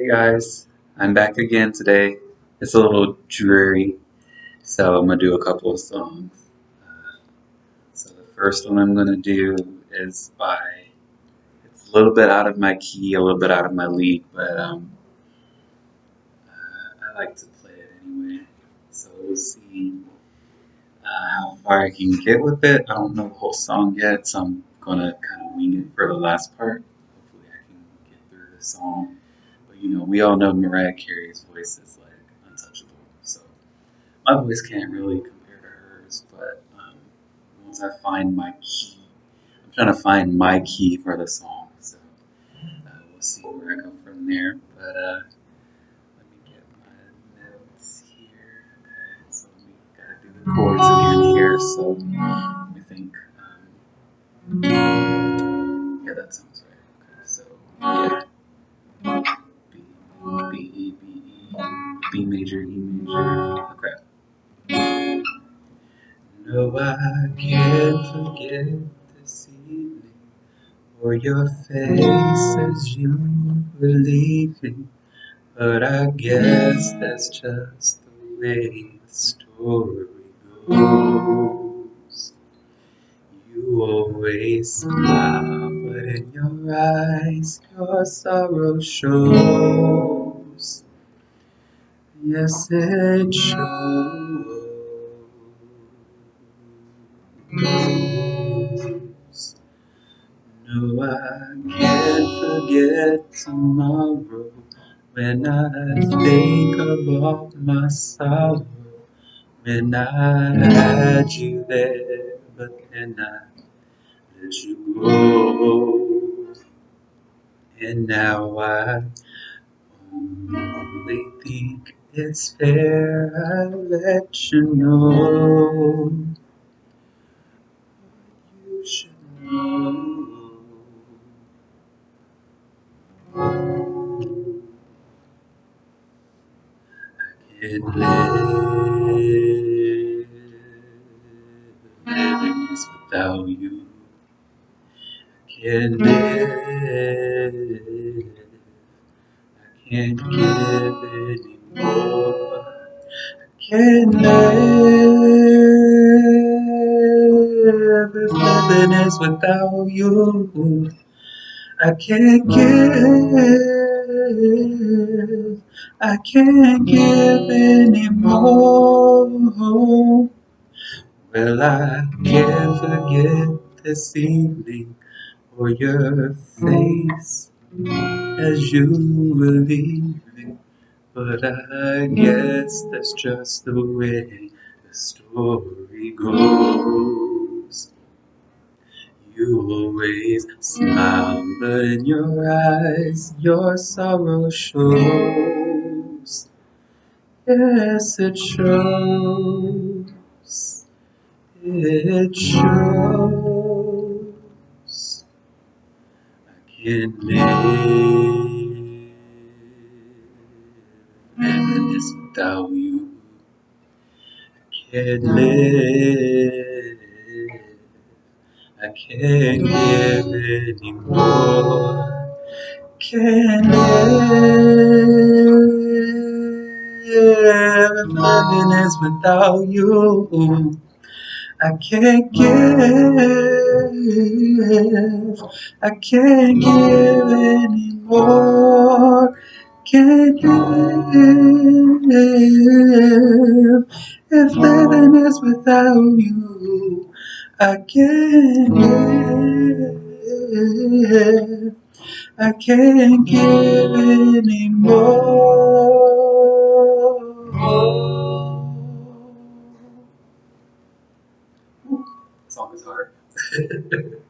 Hey guys, I'm back again today. It's a little dreary, so I'm gonna do a couple of songs. Uh, so the first one I'm gonna do is by, it's a little bit out of my key, a little bit out of my league, but um, uh, I like to play it anyway. So we'll see uh, how far I can get with it. I don't know the whole song yet, so I'm gonna kind of wing it for the last part. Hopefully I can get through the song. You know, we all know Mariah Carey's voice is like untouchable. So my voice can't really compare to hers, but um, once I find my key, I'm trying to find my key for the song. So uh, we'll see where I go from there. But uh, let me get my notes here. Okay, so we gotta do the chords again here. So let think. Um, yeah, that sounds right. Okay, so yeah. Major, E major. Okay. No, I can't forget this evening or your face as you were leaving. But I guess that's just the way the story goes. You always smile, but in your eyes your sorrow shows. Yes, it shows. No, I can't forget tomorrow when I think all my sorrow. When I had you there, but then I let you go. And now I only think it's fair I let you know. You should know. I can't live this without you. I can't live. I can't give anymore. Living is without you. I can't give. I can't give anymore. Will I can't forget this evening or your face as you were leaving. But I guess that's just the way the story goes. You always smile, but in your eyes your sorrow shows. Yes, it shows. It shows. I can't live I can't live. I can't give anymore. Can't live is without you. I can't give. I can't give anymore. Can't give if living is without you. I can't give. I can't give anymore. Song is hard.